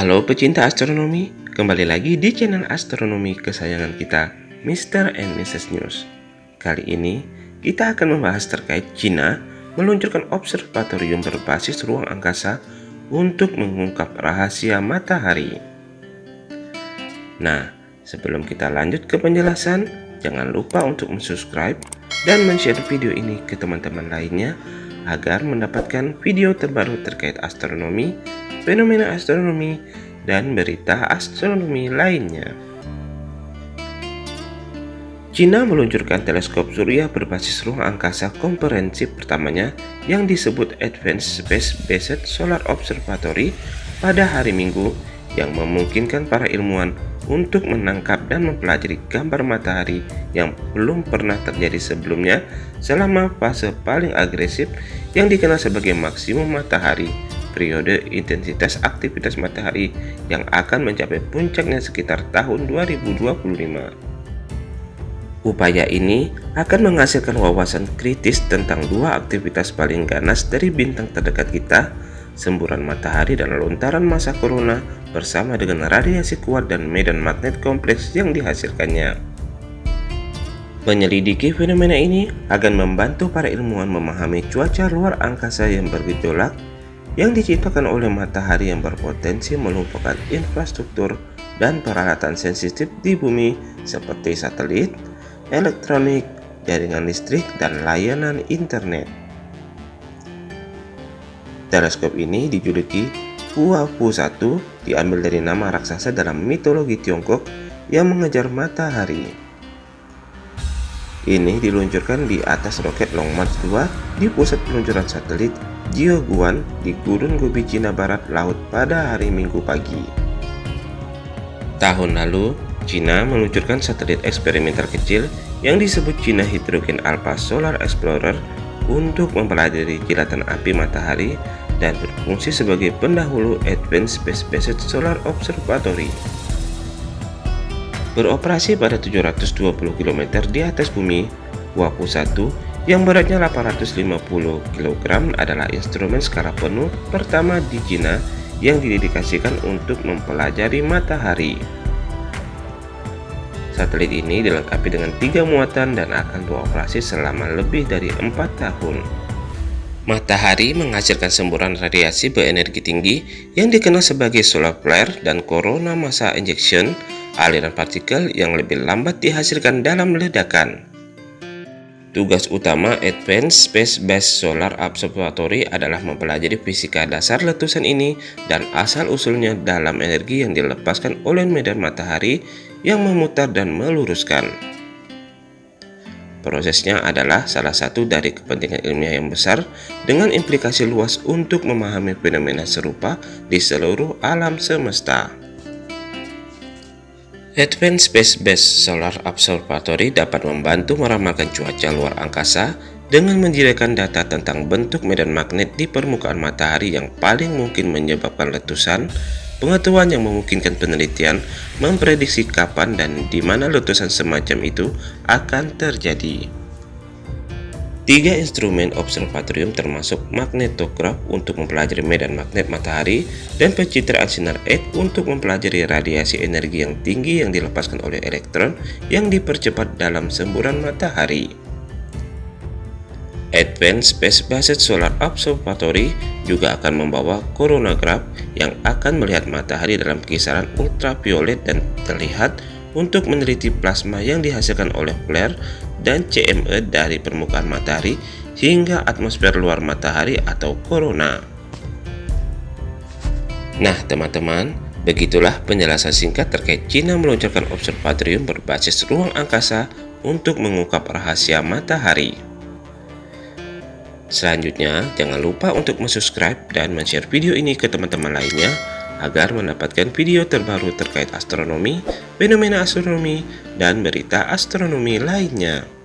Halo pecinta astronomi, kembali lagi di channel astronomi kesayangan kita, Mr. and Mrs. News. Kali ini, kita akan membahas terkait China meluncurkan observatorium berbasis ruang angkasa untuk mengungkap rahasia matahari. Nah, sebelum kita lanjut ke penjelasan, jangan lupa untuk subscribe dan share video ini ke teman-teman lainnya agar mendapatkan video terbaru terkait astronomi fenomena astronomi, dan berita astronomi lainnya. China meluncurkan teleskop surya berbasis ruang angkasa komprehensif pertamanya yang disebut Advanced Space Based Solar Observatory pada hari Minggu yang memungkinkan para ilmuwan untuk menangkap dan mempelajari gambar matahari yang belum pernah terjadi sebelumnya selama fase paling agresif yang dikenal sebagai maksimum matahari periode intensitas aktivitas matahari yang akan mencapai puncaknya sekitar tahun 2025. Upaya ini akan menghasilkan wawasan kritis tentang dua aktivitas paling ganas dari bintang terdekat kita, semburan matahari dan lontaran masa corona bersama dengan radiasi kuat dan medan magnet kompleks yang dihasilkannya. Menyelidiki fenomena ini akan membantu para ilmuwan memahami cuaca luar angkasa yang bergejolak yang diciptakan oleh matahari yang berpotensi melumpuhkan infrastruktur dan peralatan sensitif di bumi seperti satelit, elektronik, jaringan listrik, dan layanan internet. Teleskop ini dijuluki Huafu 1 diambil dari nama raksasa dalam mitologi Tiongkok yang mengejar matahari. Ini diluncurkan di atas roket Long March 2 di pusat peluncuran satelit Jiuguan di Gurun Gobi Cina Barat Laut pada hari Minggu pagi. Tahun lalu, Cina meluncurkan satelit eksperimental kecil yang disebut China Hydrogen Alpha Solar Explorer untuk mempelajari kilatan api matahari dan berfungsi sebagai pendahulu Advanced Space-Based Solar Observatory. Beroperasi pada 720 km di atas bumi, WAPU 1 yang beratnya 850 kg adalah instrumen skala penuh pertama di Cina yang didedikasikan untuk mempelajari matahari. Satelit ini dilengkapi dengan tiga muatan dan akan beroperasi selama lebih dari empat tahun. Matahari menghasilkan semburan radiasi berenergi tinggi yang dikenal sebagai solar flare dan corona massa injection, aliran partikel yang lebih lambat dihasilkan dalam ledakan. Tugas utama Advanced Space Based Solar Observatory adalah mempelajari fisika dasar letusan ini dan asal-usulnya dalam energi yang dilepaskan oleh medan matahari yang memutar dan meluruskan. Prosesnya adalah salah satu dari kepentingan ilmiah yang besar dengan implikasi luas untuk memahami fenomena serupa di seluruh alam semesta. Advanced Space-Based Solar Observatory dapat membantu meramalkan cuaca luar angkasa dengan menyediakan data tentang bentuk medan magnet di permukaan matahari yang paling mungkin menyebabkan letusan, pengetahuan yang memungkinkan penelitian memprediksi kapan dan di mana letusan semacam itu akan terjadi. Tiga instrumen observatorium termasuk magnetograf untuk mempelajari medan magnet matahari dan pencitraan sinar X untuk mempelajari radiasi energi yang tinggi yang dilepaskan oleh elektron yang dipercepat dalam semburan matahari. Advanced Space Based Solar Observatory juga akan membawa coronagraph yang akan melihat matahari dalam kisaran ultraviolet dan terlihat untuk meneliti plasma yang dihasilkan oleh flare dan CME dari permukaan matahari hingga atmosfer luar matahari atau corona. Nah teman-teman, begitulah penjelasan singkat terkait China meluncurkan observatorium berbasis ruang angkasa untuk mengungkap rahasia matahari. Selanjutnya, jangan lupa untuk subscribe dan share video ini ke teman-teman lainnya agar mendapatkan video terbaru terkait astronomi, fenomena astronomi, dan berita astronomi lainnya.